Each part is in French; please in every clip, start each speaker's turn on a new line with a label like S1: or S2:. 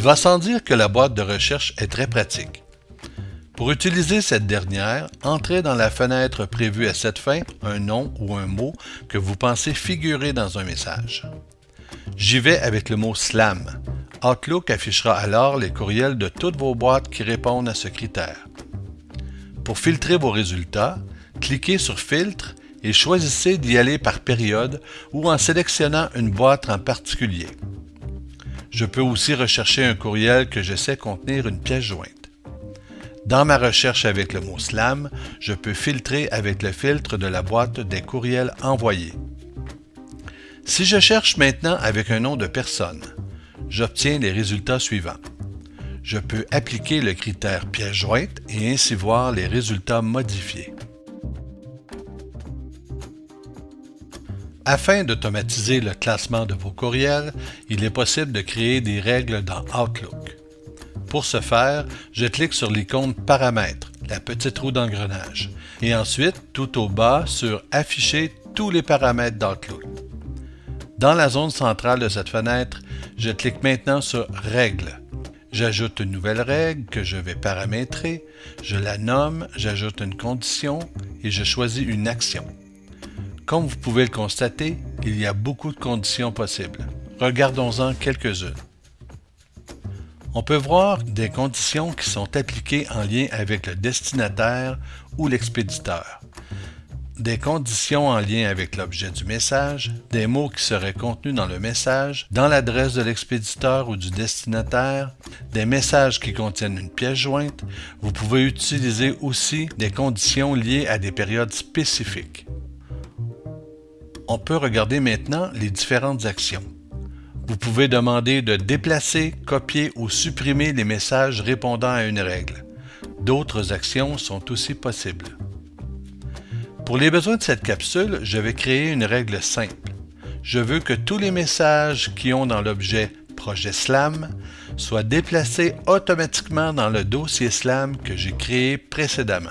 S1: Il va sans dire que la boîte de recherche est très pratique. Pour utiliser cette dernière, entrez dans la fenêtre prévue à cette fin un nom ou un mot que vous pensez figurer dans un message. J'y vais avec le mot SLAM. Outlook affichera alors les courriels de toutes vos boîtes qui répondent à ce critère. Pour filtrer vos résultats, cliquez sur Filtre et choisissez d'y aller par période ou en sélectionnant une boîte en particulier. Je peux aussi rechercher un courriel que je sais contenir une pièce jointe. Dans ma recherche avec le mot SLAM, je peux filtrer avec le filtre de la boîte des courriels envoyés. Si je cherche maintenant avec un nom de personne, j'obtiens les résultats suivants. Je peux appliquer le critère pièce jointe et ainsi voir les résultats modifiés. Afin d'automatiser le classement de vos courriels, il est possible de créer des règles dans Outlook. Pour ce faire, je clique sur l'icône Paramètres, la petite roue d'engrenage, et ensuite tout au bas sur Afficher tous les paramètres d'Outlook. Dans la zone centrale de cette fenêtre, je clique maintenant sur Règles. J'ajoute une nouvelle règle que je vais paramétrer, je la nomme, j'ajoute une condition et je choisis une action. Comme vous pouvez le constater, il y a beaucoup de conditions possibles. Regardons-en quelques-unes. On peut voir des conditions qui sont appliquées en lien avec le destinataire ou l'expéditeur, des conditions en lien avec l'objet du message, des mots qui seraient contenus dans le message, dans l'adresse de l'expéditeur ou du destinataire, des messages qui contiennent une pièce jointe. Vous pouvez utiliser aussi des conditions liées à des périodes spécifiques. On peut regarder maintenant les différentes actions. Vous pouvez demander de déplacer, copier ou supprimer les messages répondant à une règle. D'autres actions sont aussi possibles. Pour les besoins de cette capsule, je vais créer une règle simple. Je veux que tous les messages qui ont dans l'objet Projet SLAM soient déplacés automatiquement dans le dossier SLAM que j'ai créé précédemment.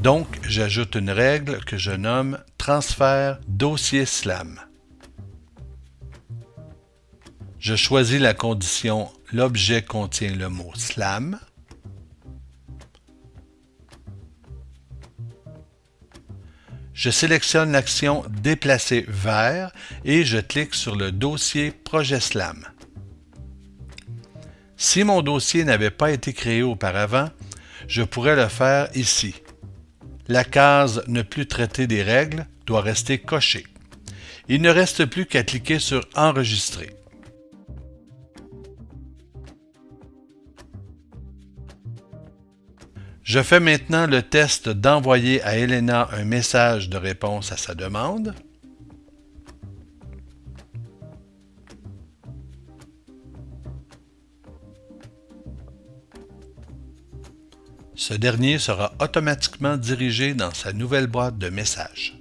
S1: Donc, j'ajoute une règle que je nomme Transfert dossier SLAM. Je choisis la condition L'objet contient le mot SLAM. Je sélectionne l'action Déplacer vers et je clique sur le dossier Projet SLAM. Si mon dossier n'avait pas été créé auparavant, je pourrais le faire ici. La case Ne plus traiter des règles doit rester cochée. Il ne reste plus qu'à cliquer sur Enregistrer. Je fais maintenant le test d'envoyer à Elena un message de réponse à sa demande. Ce dernier sera automatiquement dirigé dans sa nouvelle boîte de messages.